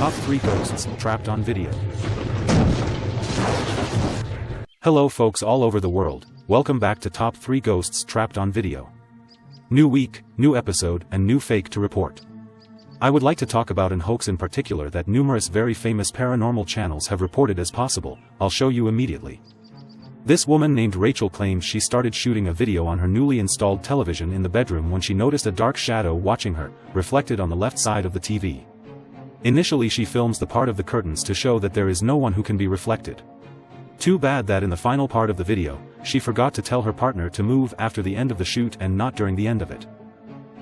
Top 3 Ghosts Trapped on Video. Hello folks all over the world, welcome back to Top 3 Ghosts Trapped on Video. New week, new episode, and new fake to report. I would like to talk about an hoax in particular that numerous very famous paranormal channels have reported as possible, I'll show you immediately. This woman named Rachel claims she started shooting a video on her newly installed television in the bedroom when she noticed a dark shadow watching her, reflected on the left side of the TV. Initially she films the part of the curtains to show that there is no one who can be reflected. Too bad that in the final part of the video, she forgot to tell her partner to move after the end of the shoot and not during the end of it.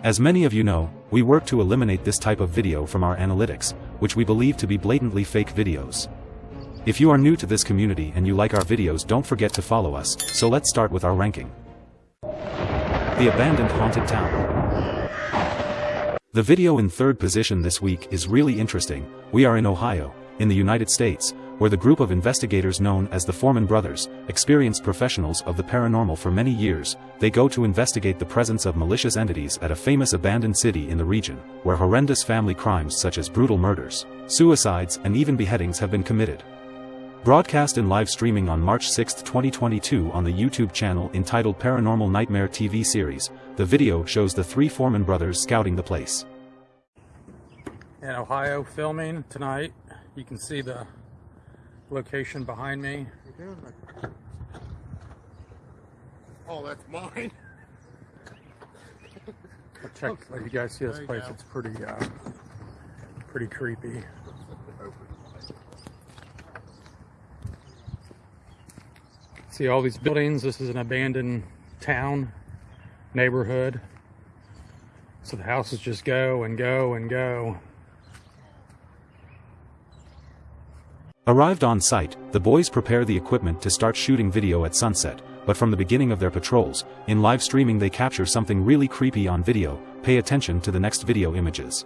As many of you know, we work to eliminate this type of video from our analytics, which we believe to be blatantly fake videos. If you are new to this community and you like our videos don't forget to follow us, so let's start with our ranking. The Abandoned Haunted Town. The video in third position this week is really interesting, we are in Ohio, in the United States, where the group of investigators known as the Foreman Brothers, experienced professionals of the paranormal for many years, they go to investigate the presence of malicious entities at a famous abandoned city in the region, where horrendous family crimes such as brutal murders, suicides and even beheadings have been committed. Broadcast in live streaming on March 6, 2022 on the YouTube channel entitled Paranormal Nightmare TV series, the video shows the three Foreman brothers scouting the place. In Ohio filming tonight, you can see the location behind me. Oh, that's mine. I'll check, let you guys see this place, it's pretty, uh, pretty creepy. See all these buildings, this is an abandoned town, neighborhood. So the houses just go and go and go. Arrived on site, the boys prepare the equipment to start shooting video at sunset, but from the beginning of their patrols, in live streaming they capture something really creepy on video, pay attention to the next video images.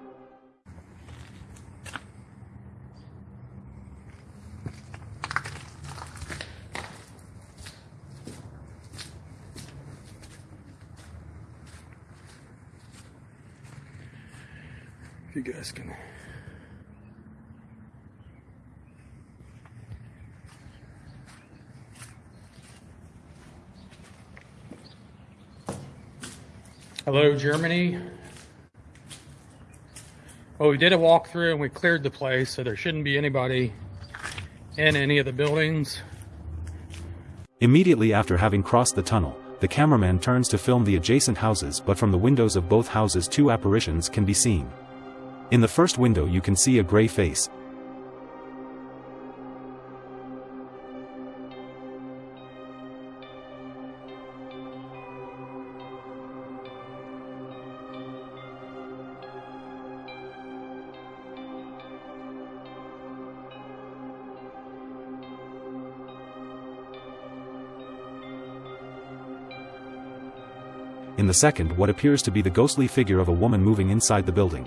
You guys can. Hello, Germany. Well, we did a walkthrough and we cleared the place, so there shouldn't be anybody in any of the buildings. Immediately after having crossed the tunnel, the cameraman turns to film the adjacent houses but from the windows of both houses two apparitions can be seen. In the first window you can see a gray face. In the second what appears to be the ghostly figure of a woman moving inside the building.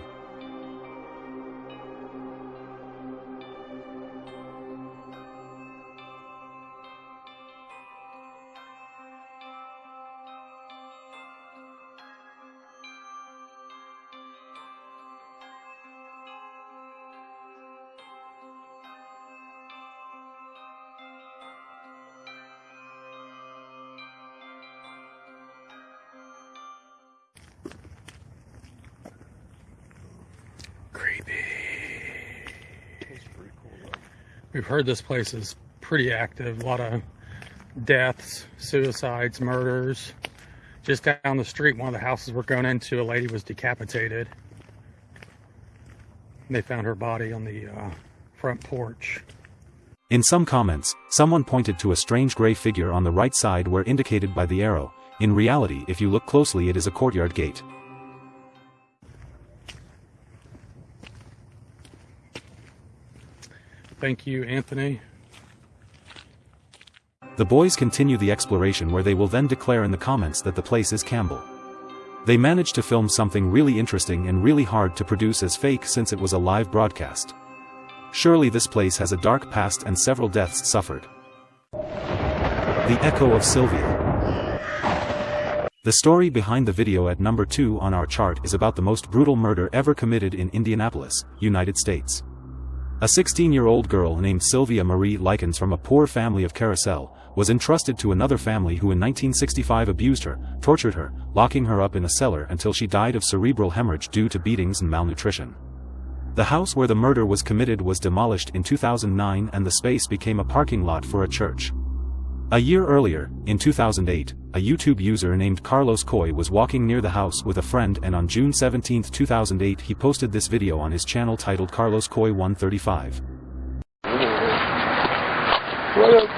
We've heard this place is pretty active. A lot of deaths, suicides, murders. Just down the street, one of the houses we're going into, a lady was decapitated. They found her body on the uh, front porch. In some comments, someone pointed to a strange gray figure on the right side where indicated by the arrow, in reality if you look closely it is a courtyard gate. Thank you, Anthony. The boys continue the exploration where they will then declare in the comments that the place is Campbell. They managed to film something really interesting and really hard to produce as fake since it was a live broadcast. Surely this place has a dark past and several deaths suffered. The Echo of Sylvia. The story behind the video at number 2 on our chart is about the most brutal murder ever committed in Indianapolis, United States. A 16-year-old girl named Sylvia Marie Likens from a poor family of Carousel, was entrusted to another family who in 1965 abused her, tortured her, locking her up in a cellar until she died of cerebral hemorrhage due to beatings and malnutrition. The house where the murder was committed was demolished in 2009 and the space became a parking lot for a church. A year earlier, in 2008, a YouTube user named Carlos Coy was walking near the house with a friend and on June 17, 2008 he posted this video on his channel titled Carlos Coy 135. What up?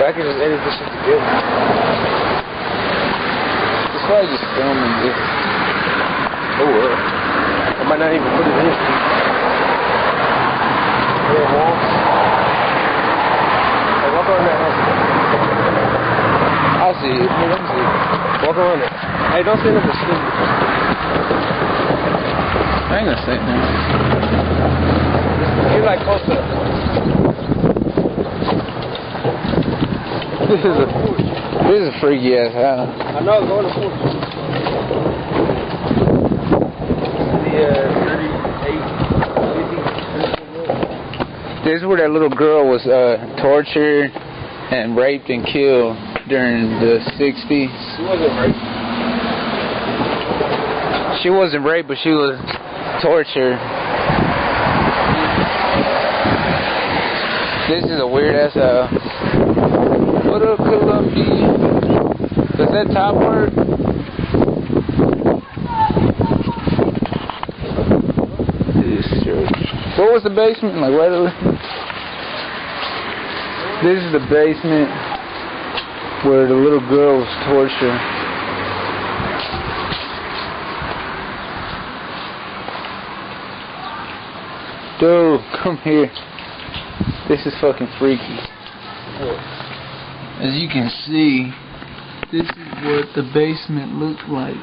I can just edit this shit together. It's probably just filming this. Oh well. I might not even put it in. Yeah, walk around that house. I see it. Me see it. Walk around it. Hey, don't stand up and spin. I ain't gonna say now. You're like close up. This is a this is a freaky ass house. I know, go in the porch. The uh, This is where that little girl was uh, tortured and raped and killed during the 60s. She wasn't raped. She wasn't raped, but she was tortured. This is a weird ass house. What up, Columbia? Does that top work? This church. What was the basement? Like over This is the basement where the little girl was tortured. Dude, come here. This is fucking freaky. As you can see, this is what the basement looked like.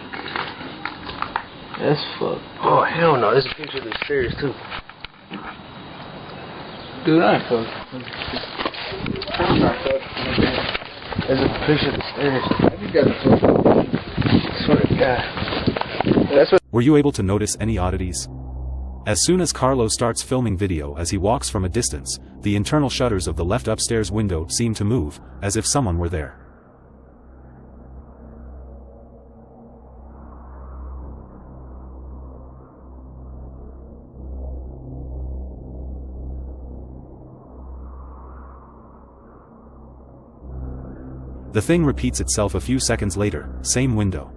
That's fucked. Oh, hell no. There's a picture of the stairs, too. Dude, I ain't fucking. I'm not fucking. There's a picture of the stairs. Have you got the fucking. Swear to God. That's what. Were you able to notice any oddities? As soon as Carlos starts filming video as he walks from a distance, the internal shutters of the left upstairs window seem to move, as if someone were there. The thing repeats itself a few seconds later, same window.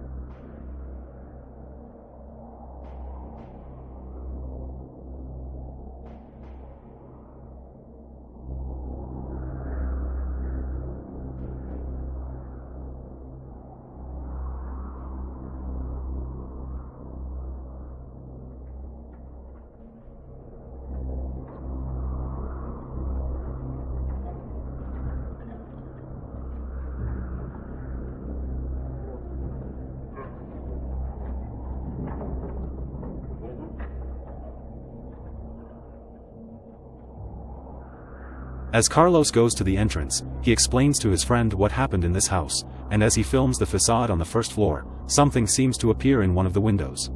As Carlos goes to the entrance, he explains to his friend what happened in this house, and as he films the facade on the first floor, something seems to appear in one of the windows.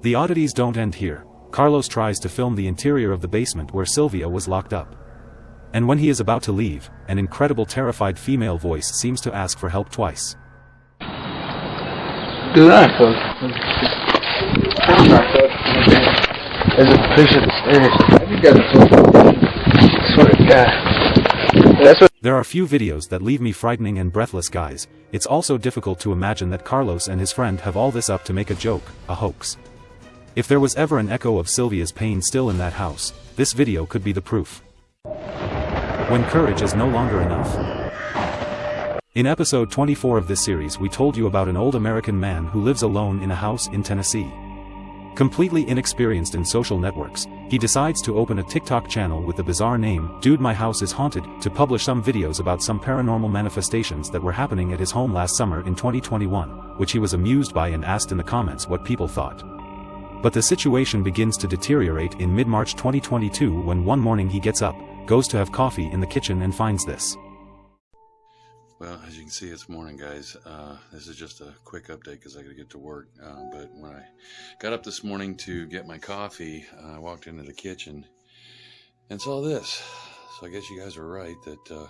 The oddities don't end here. Carlos tries to film the interior of the basement where Sylvia was locked up. And when he is about to leave, an incredible terrified female voice seems to ask for help twice. Dude, I ain't fucking. I'm not fucking. There's a picture of the stairs. Have you got the. Swear to God. That's what. There are few videos that leave me frightening and breathless guys, it's also difficult to imagine that Carlos and his friend have all this up to make a joke, a hoax. If there was ever an echo of Sylvia's pain still in that house, this video could be the proof. When courage is no longer enough. In episode 24 of this series we told you about an old American man who lives alone in a house in Tennessee. Completely inexperienced in social networks, he decides to open a TikTok channel with the bizarre name, Dude My House is Haunted, to publish some videos about some paranormal manifestations that were happening at his home last summer in 2021, which he was amused by and asked in the comments what people thought. But the situation begins to deteriorate in mid-March 2022 when one morning he gets up, goes to have coffee in the kitchen and finds this. Well, as you can see, it's morning, guys. Uh, this is just a quick update because I got to get to work. Uh, but when I got up this morning to get my coffee, uh, I walked into the kitchen and saw this. So I guess you guys were right that uh,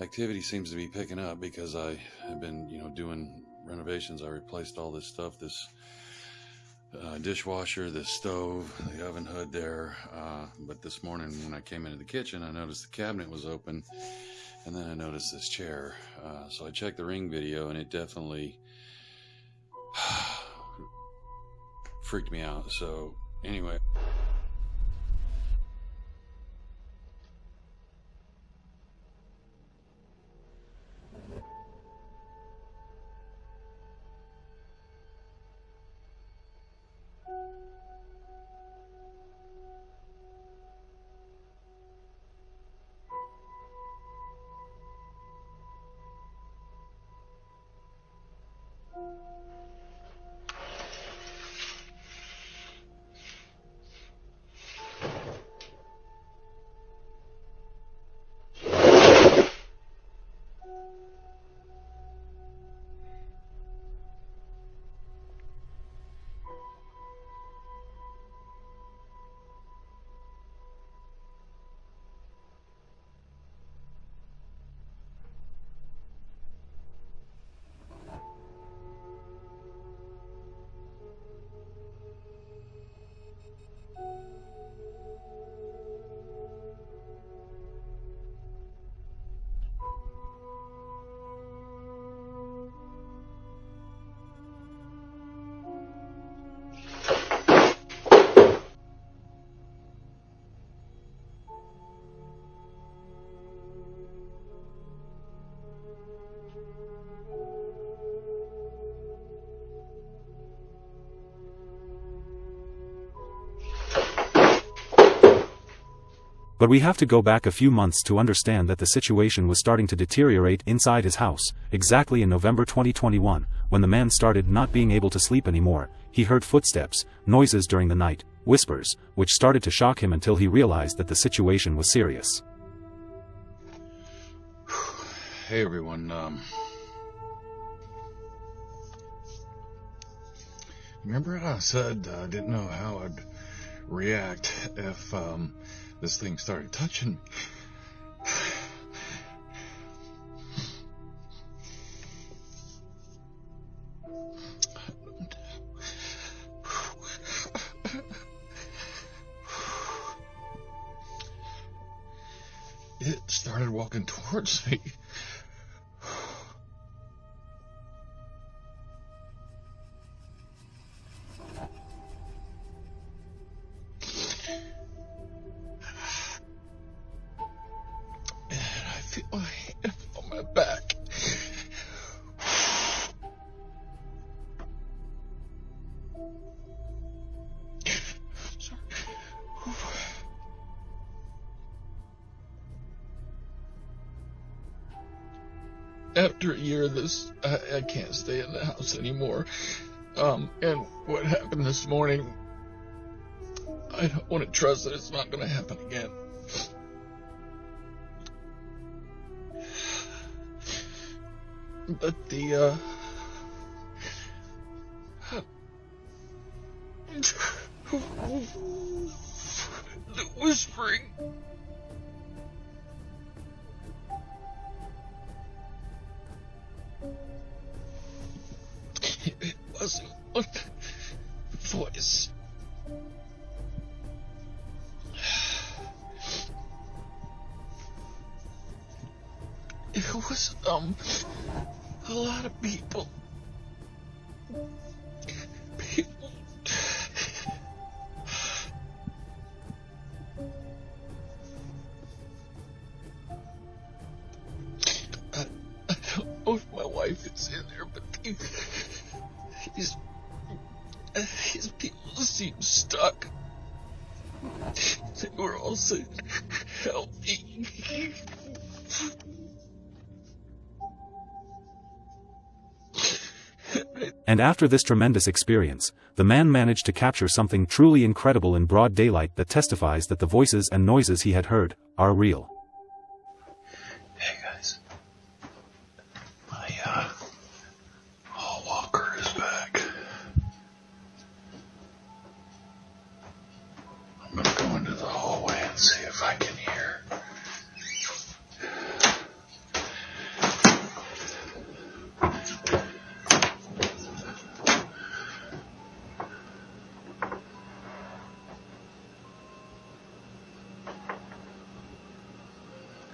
activity seems to be picking up because I have been, you know, doing renovations. I replaced all this stuff, this uh, dishwasher, the stove, the oven hood there. Uh, but this morning when I came into the kitchen, I noticed the cabinet was open and then I noticed this chair. Uh, so I checked the ring video and it definitely freaked me out. So anyway. But we have to go back a few months to understand that the situation was starting to deteriorate inside his house, exactly in November 2021, when the man started not being able to sleep anymore, he heard footsteps, noises during the night, whispers, which started to shock him until he realized that the situation was serious. Hey everyone, um, remember I said I didn't know how I'd react if um, this thing started touching me. It started walking towards me. After a year this, I, I can't stay in the house anymore. Um, and what happened this morning, I don't want to trust that it's not going to happen again. But the, uh... the whispering... voice. It was, um a lot of people. People. I, I don't know if my wife is in there, but these, these, these people seem stuck. They were all. And after this tremendous experience, the man managed to capture something truly incredible in broad daylight that testifies that the voices and noises he had heard are real. If I can hear.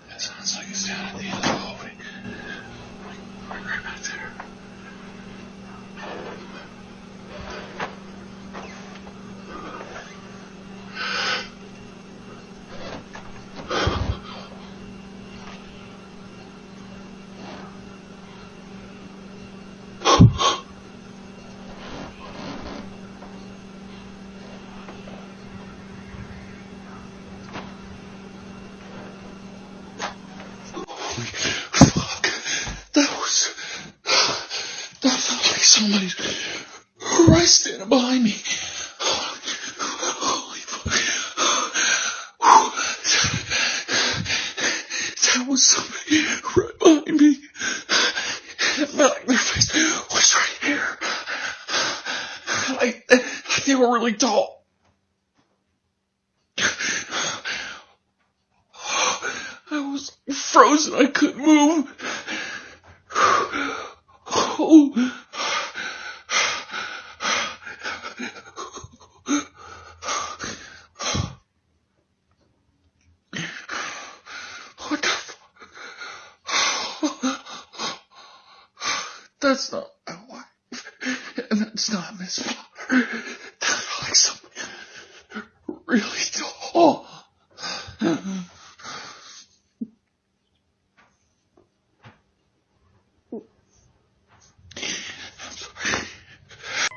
It sounds like it's down at the end of the hallway. Like, right back there. Holy fuck. That was. That felt like somebody right standing behind me. Holy fuck. That was somebody right behind me. Like their face was right here. Like, like they were really tall. I was frozen. I couldn't move. Oh. What the fuck? That's not wife. And that's not Miss Potter. That's like somebody really tall.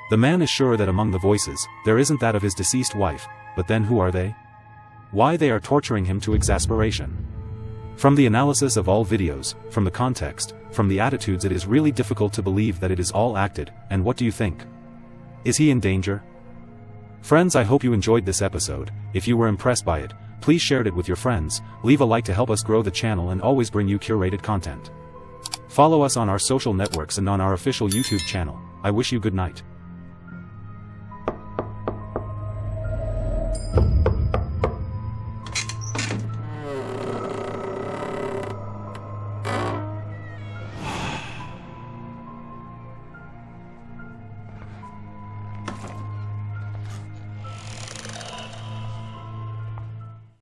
The man is sure that among the voices, there isn't that of his deceased wife, but then who are they? Why they are torturing him to exasperation. From the analysis of all videos, from the context, from the attitudes it is really difficult to believe that it is all acted, and what do you think? Is he in danger? Friends I hope you enjoyed this episode, if you were impressed by it, please share it with your friends, leave a like to help us grow the channel and always bring you curated content. Follow us on our social networks and on our official YouTube channel, I wish you good night.